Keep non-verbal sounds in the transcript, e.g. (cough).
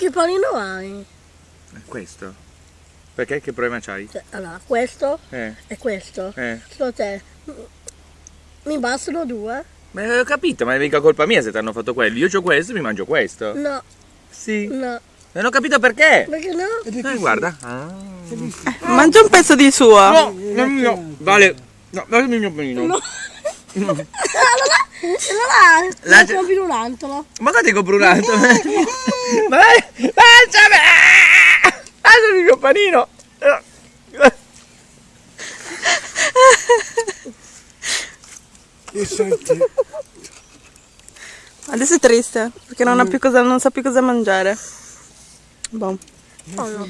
Che panino hai? Questo. Perché? Che problema c'hai? Cioè, allora, questo Eh, e questo. eh. Secondo te mi bastano due? Ma ho capito, ma è mica colpa mia se ti hanno fatto quello. Io ho questo e mi mangio questo. No, Sì. no. Non ho capito perché. Perché no? Eh, guarda. Ah. Mangia un pezzo di suo. No, no, no. Vale. No, datemi il mio panino. No. (laughs) (laughs) allora La- la compri un altro. Ma che ti compro un altro? Ma dai, lanciami! Lasciami il mio panino! E senti, Adesso è triste perché non, ha più cosa, non sa più cosa mangiare. Boh. Oh no.